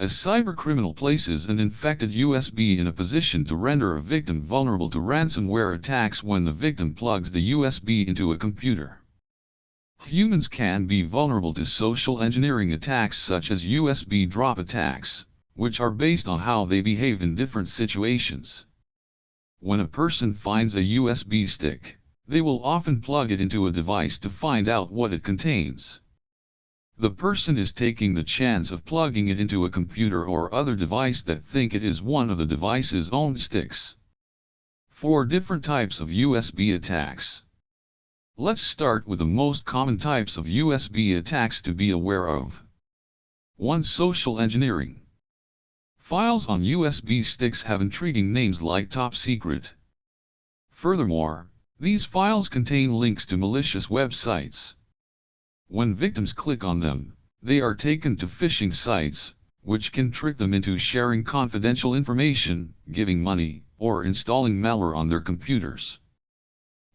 A cybercriminal places an infected USB in a position to render a victim vulnerable to ransomware attacks when the victim plugs the USB into a computer. Humans can be vulnerable to social engineering attacks such as USB drop attacks, which are based on how they behave in different situations. When a person finds a USB stick, they will often plug it into a device to find out what it contains. The person is taking the chance of plugging it into a computer or other device that think it is one of the device's own sticks. Four different types of USB attacks. Let's start with the most common types of USB attacks to be aware of. 1. Social engineering. Files on USB sticks have intriguing names like Top Secret. Furthermore, these files contain links to malicious websites. When victims click on them, they are taken to phishing sites, which can trick them into sharing confidential information, giving money, or installing malware on their computers.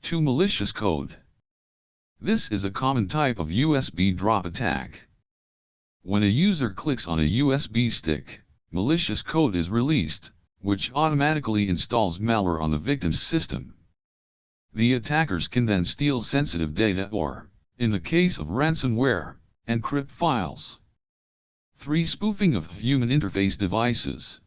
2. Malicious code. This is a common type of USB drop attack. When a user clicks on a USB stick, malicious code is released, which automatically installs malware on the victim's system. The attackers can then steal sensitive data or, in the case of ransomware, encrypt files. 3. Spoofing of human interface devices.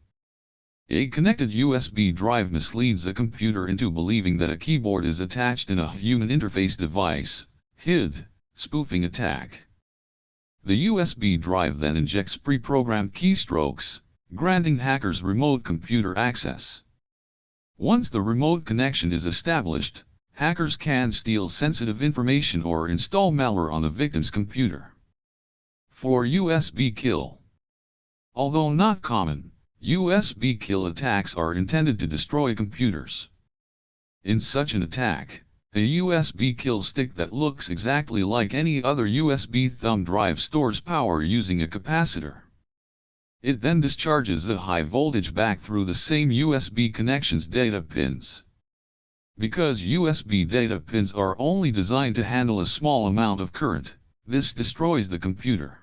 A connected USB drive misleads a computer into believing that a keyboard is attached in a human interface device, HID, spoofing attack. The USB drive then injects pre-programmed keystrokes, granting hackers remote computer access. Once the remote connection is established, hackers can steal sensitive information or install malware on the victim's computer. 4. USB kill. Although not common, USB kill attacks are intended to destroy computers. In such an attack, a USB kill stick that looks exactly like any other USB thumb drive stores power using a capacitor. It then discharges a high voltage back through the same USB connection's data pins. Because USB data pins are only designed to handle a small amount of current, this destroys the computer.